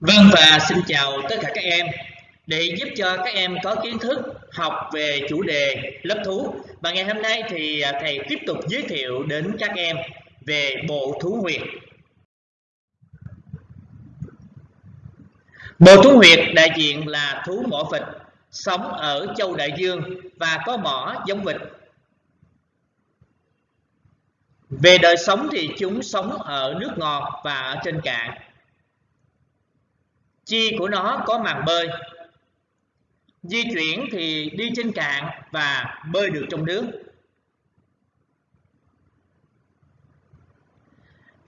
Vâng và xin chào tất cả các em. Để giúp cho các em có kiến thức, học về chủ đề lớp thú và ngày hôm nay thì à, thầy tiếp tục giới thiệu đến các em về bộ thú huyệt. Bộ thú huyệt đại diện là thú mỏ vịt, sống ở châu Đại Dương và có mỏ giống vịt. Về đời sống thì chúng sống ở nước ngọt và ở trên cạn chi của nó có màng bơi. Di chuyển thì đi trên cạn và bơi được trong nước.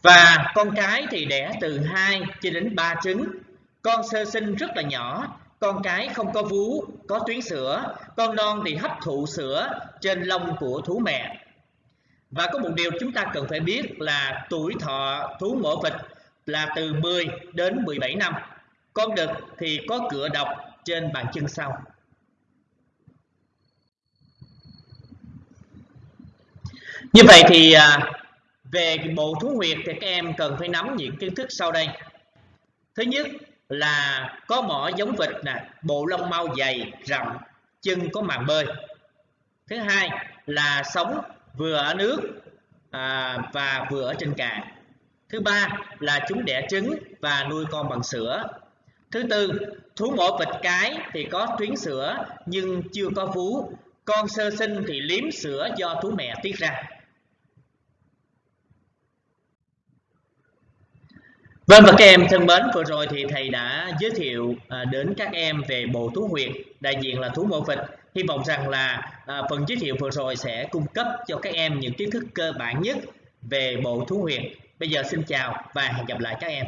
Và con cái thì đẻ từ 2 cho đến 3 trứng. Con sơ sinh rất là nhỏ. Con cái không có vú, có tuyến sữa. Con non thì hấp thụ sữa trên lông của thú mẹ. Và có một điều chúng ta cần phải biết là tuổi thọ thú mổ vịt là từ 10 đến 17 năm con đực thì có cửa độc trên bàn chân sau. Như vậy thì à, về bộ thú huyệt thì các em cần phải nắm những kiến thức sau đây. Thứ nhất là có mỏ giống vịt nè, bộ lông mau dày, rậm, chân có màng bơi. Thứ hai là sống vừa ở nước à, và vừa ở trên cạn. Thứ ba là chúng đẻ trứng và nuôi con bằng sữa Thứ tư, thú mổ vịt cái thì có tuyến sữa nhưng chưa có vú. Con sơ sinh thì liếm sữa do thú mẹ tiết ra. Vâng và các em thân mến, vừa rồi thì thầy đã giới thiệu à, đến các em về bộ thú huyệt, đại diện là thú mổ vịt. Hy vọng rằng là à, phần giới thiệu vừa rồi sẽ cung cấp cho các em những kiến thức cơ bản nhất về bộ thú huyệt. Bây giờ xin chào và hẹn gặp lại các em.